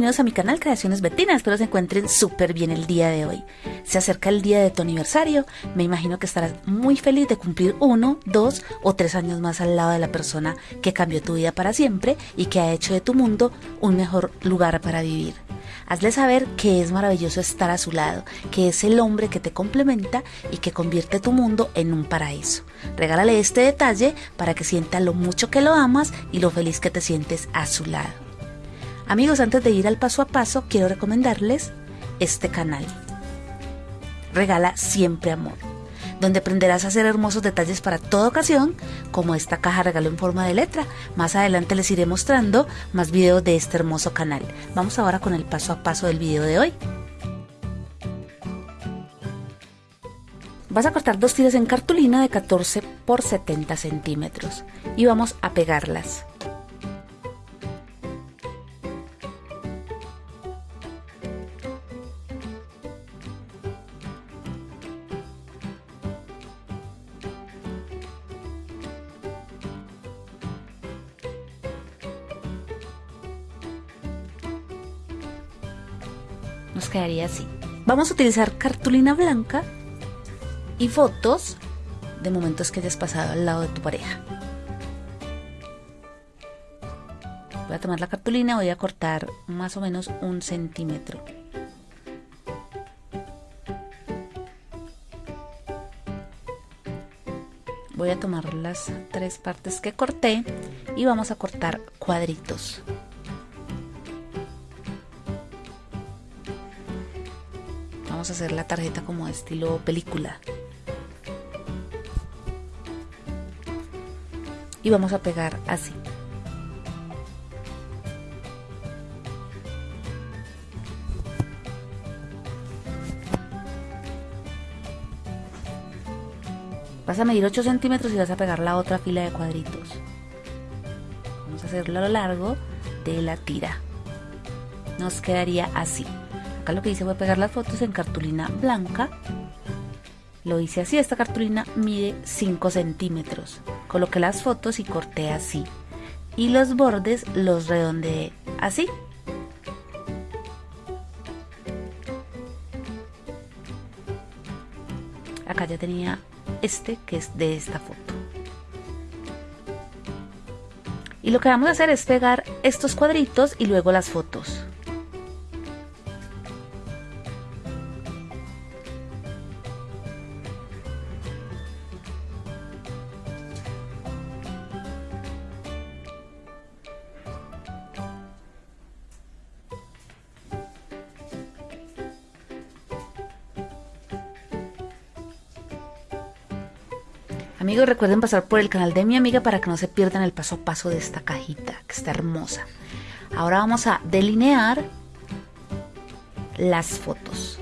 bienvenidos a mi canal Creaciones Betina, espero se encuentren súper bien el día de hoy. Se acerca el día de tu aniversario, me imagino que estarás muy feliz de cumplir uno, dos o tres años más al lado de la persona que cambió tu vida para siempre y que ha hecho de tu mundo un mejor lugar para vivir. Hazle saber que es maravilloso estar a su lado, que es el hombre que te complementa y que convierte tu mundo en un paraíso. Regálale este detalle para que sienta lo mucho que lo amas y lo feliz que te sientes a su lado. Amigos, antes de ir al paso a paso, quiero recomendarles este canal. Regala siempre amor, donde aprenderás a hacer hermosos detalles para toda ocasión, como esta caja regalo en forma de letra. Más adelante les iré mostrando más videos de este hermoso canal. Vamos ahora con el paso a paso del video de hoy. Vas a cortar dos tiras en cartulina de 14 por 70 centímetros y vamos a pegarlas. Nos quedaría así. Vamos a utilizar cartulina blanca y fotos de momentos que hayas pasado al lado de tu pareja. Voy a tomar la cartulina, voy a cortar más o menos un centímetro. Voy a tomar las tres partes que corté y vamos a cortar cuadritos. Vamos a hacer la tarjeta como estilo película. Y vamos a pegar así. Vas a medir 8 centímetros y vas a pegar la otra fila de cuadritos. Vamos a hacerlo a lo largo de la tira. Nos quedaría así. Acá lo que hice fue pegar las fotos en cartulina blanca. Lo hice así, esta cartulina mide 5 centímetros. Coloqué las fotos y corté así. Y los bordes los redondeé así. Acá ya tenía este que es de esta foto. Y lo que vamos a hacer es pegar estos cuadritos y luego las fotos. Amigos, recuerden pasar por el canal de mi amiga para que no se pierdan el paso a paso de esta cajita, que está hermosa. Ahora vamos a delinear las fotos.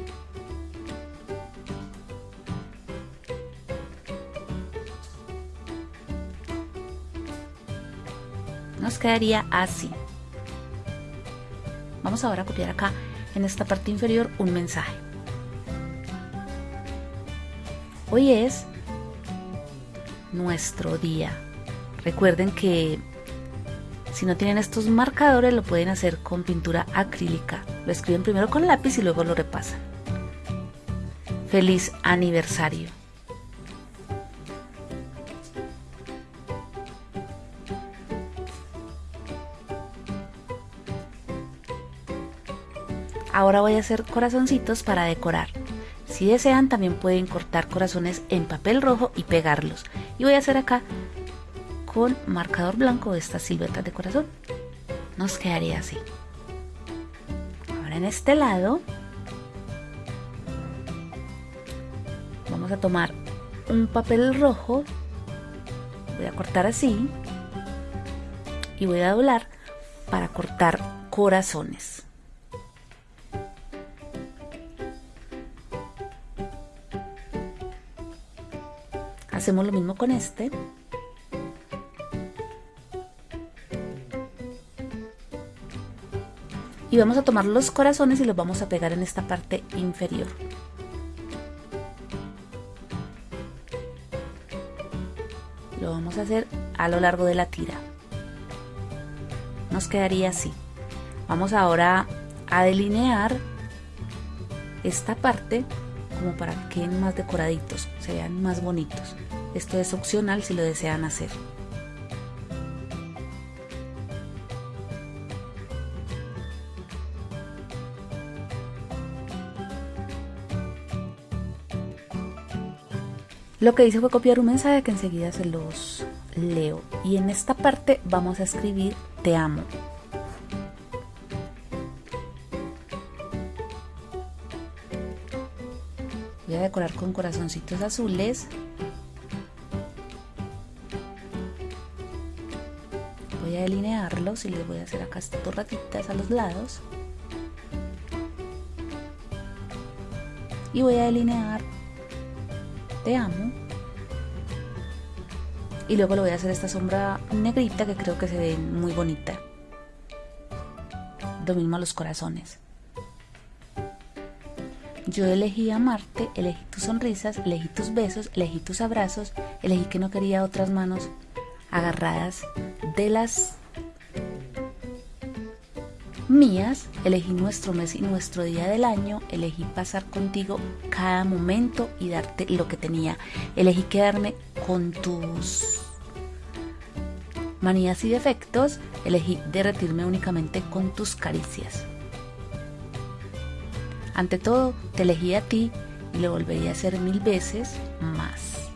Nos quedaría así. Vamos ahora a copiar acá en esta parte inferior un mensaje. Hoy es nuestro día. Recuerden que si no tienen estos marcadores lo pueden hacer con pintura acrílica. Lo escriben primero con lápiz y luego lo repasan. Feliz aniversario. Ahora voy a hacer corazoncitos para decorar. Si desean también pueden cortar corazones en papel rojo y pegarlos y voy a hacer acá con marcador blanco estas siluetas de corazón. Nos quedaría así. Ahora en este lado vamos a tomar un papel rojo. Voy a cortar así y voy a doblar para cortar corazones Hacemos lo mismo con este. Y vamos a tomar los corazones y los vamos a pegar en esta parte inferior. Lo vamos a hacer a lo largo de la tira. Nos quedaría así. Vamos ahora a delinear esta parte como para que queden más decoraditos, se vean más bonitos. Esto es opcional si lo desean hacer. Lo que hice fue copiar un mensaje que enseguida se los leo. Y en esta parte vamos a escribir te amo. Voy a decorar con corazoncitos azules. Delinearlos y les voy a hacer acá estas ratitas a los lados. Y voy a delinear te amo. Y luego le voy a hacer esta sombra negrita que creo que se ve muy bonita. Lo mismo a los corazones. Yo elegí amarte, elegí tus sonrisas, elegí tus besos, elegí tus abrazos, elegí que no quería otras manos agarradas de las mías, elegí nuestro mes y nuestro día del año, elegí pasar contigo cada momento y darte lo que tenía, elegí quedarme con tus manías y defectos, elegí derretirme únicamente con tus caricias. Ante todo, te elegí a ti y lo volvería a hacer mil veces más.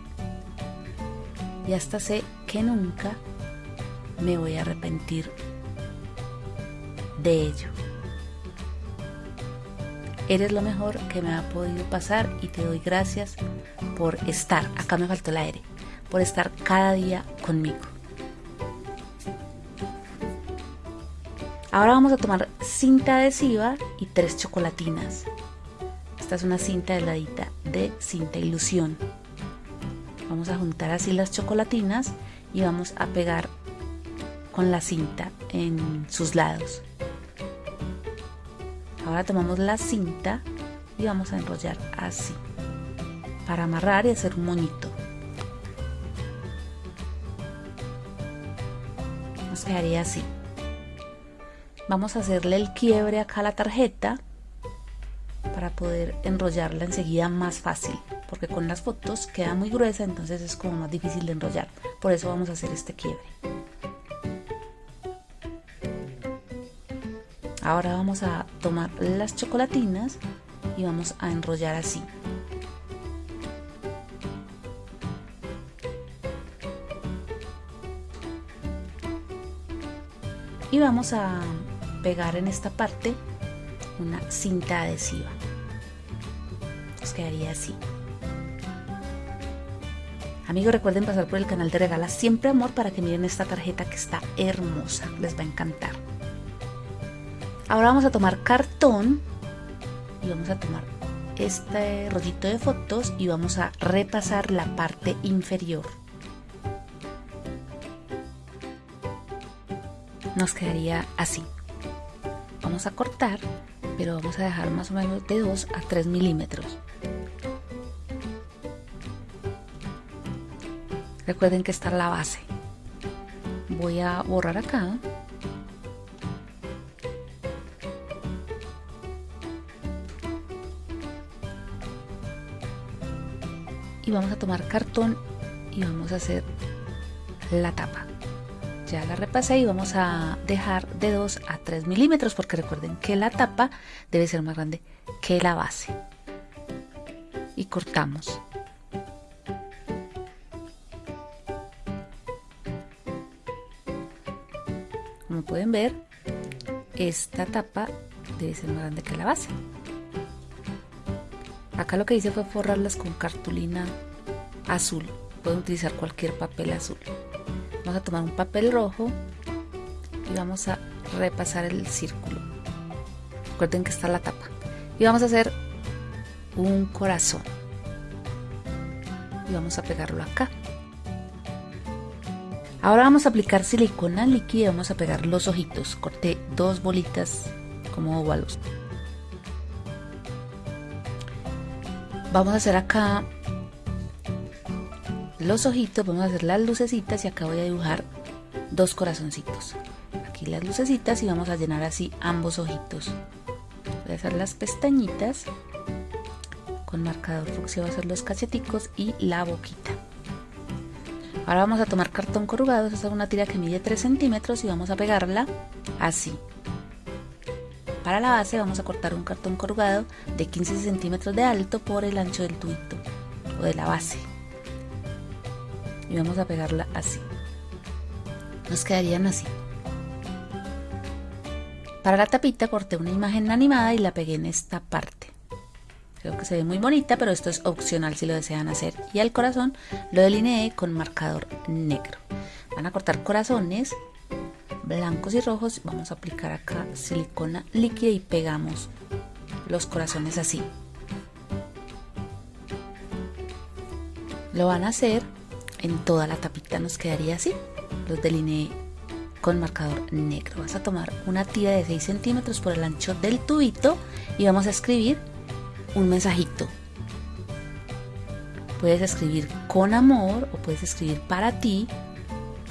Y hasta sé que nunca me voy a arrepentir de ello. Eres lo mejor que me ha podido pasar y te doy gracias por estar, acá me faltó el aire, por estar cada día conmigo. Ahora vamos a tomar cinta adhesiva y tres chocolatinas. Esta es una cinta heladita de cinta ilusión. Vamos a juntar así las chocolatinas y vamos a pegar con la cinta en sus lados. Ahora tomamos la cinta y vamos a enrollar así para amarrar y hacer un moñito. Nos quedaría así. Vamos a hacerle el quiebre acá a la tarjeta para poder enrollarla enseguida más fácil porque con las fotos queda muy gruesa entonces es como más difícil de enrollar por eso vamos a hacer este quiebre ahora vamos a tomar las chocolatinas y vamos a enrollar así y vamos a pegar en esta parte una cinta adhesiva. Nos quedaría así. Amigos, recuerden pasar por el canal de Regala Siempre Amor para que miren esta tarjeta que está hermosa. Les va a encantar. Ahora vamos a tomar cartón y vamos a tomar este rollito de fotos y vamos a repasar la parte inferior. Nos quedaría así vamos a cortar, pero vamos a dejar más o menos de 2 a 3 milímetros. Recuerden que está la base. Voy a borrar acá. Vamos a tomar cartón y vamos a hacer la tapa. Ya la repasé y vamos a dejar de 2 a 3 milímetros porque recuerden que la tapa debe ser más grande que la base. Y cortamos. Como pueden ver esta tapa debe ser más grande que la base acá lo que hice fue forrarlas con cartulina azul pueden utilizar cualquier papel azul Vamos a tomar un papel rojo y vamos a repasar el círculo. Recuerden que está la tapa. Y vamos a hacer un corazón. Y vamos a pegarlo acá. Ahora vamos a aplicar silicona líquida y vamos a pegar los ojitos. Corté dos bolitas como óvalos. Vamos a hacer acá los ojitos, vamos a hacer las lucecitas y acá voy a dibujar dos corazoncitos. Aquí las lucecitas y vamos a llenar así ambos ojitos. Voy a hacer las pestañitas con marcador fucsia voy a hacer los cacheticos y la boquita. Ahora vamos a tomar cartón corrugado esta es una tira que mide 3 centímetros y vamos a pegarla así para la base vamos a cortar un cartón corrugado de 15 centímetros de alto por el ancho del tubito o de la base y vamos a pegarla así nos quedarían así para la tapita corté una imagen animada y la pegué en esta parte. Creo que se ve muy bonita, pero esto es opcional si lo desean hacer. Y al corazón lo delineé con marcador negro. Van a cortar corazones blancos y rojos. Vamos a aplicar acá silicona líquida y pegamos los corazones así. Lo van a hacer en toda la tapita, nos quedaría así. Los delineé con marcador negro. Vas a tomar una tira de 6 centímetros por el ancho del tubito y vamos a escribir un mensajito. Puedes escribir con amor o puedes escribir para ti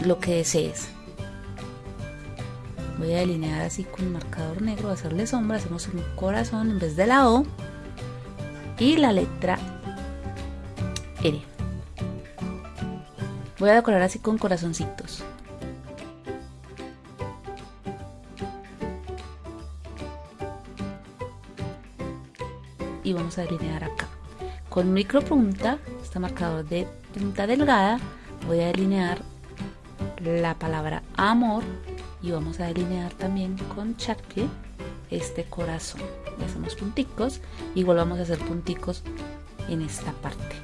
lo que desees. Voy a delinear así con marcador negro, hacerle sombra, hacemos un corazón en vez de la O y la letra R. Voy a decorar así con corazoncitos. y vamos a delinear acá. Con micro punta, este marcador de punta delgada, voy a delinear la palabra amor y vamos a delinear también con Sharpie este corazón. Hacemos punticos, igual vamos a hacer punticos en esta parte.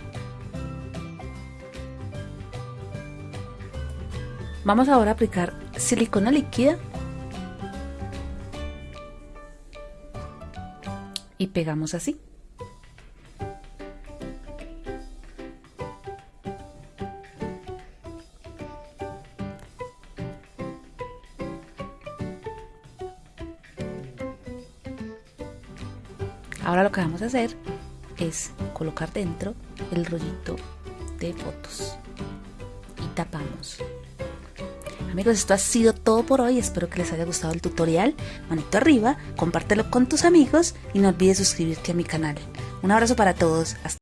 Vamos ahora a aplicar silicona líquida y pegamos así. Ahora lo que vamos a hacer es colocar dentro el rollito de fotos y tapamos. Amigos, esto ha sido todo por hoy. Espero que les haya gustado el tutorial. Manito arriba, compártelo con tus amigos y no olvides suscribirte a mi canal. Un abrazo para todos. Hasta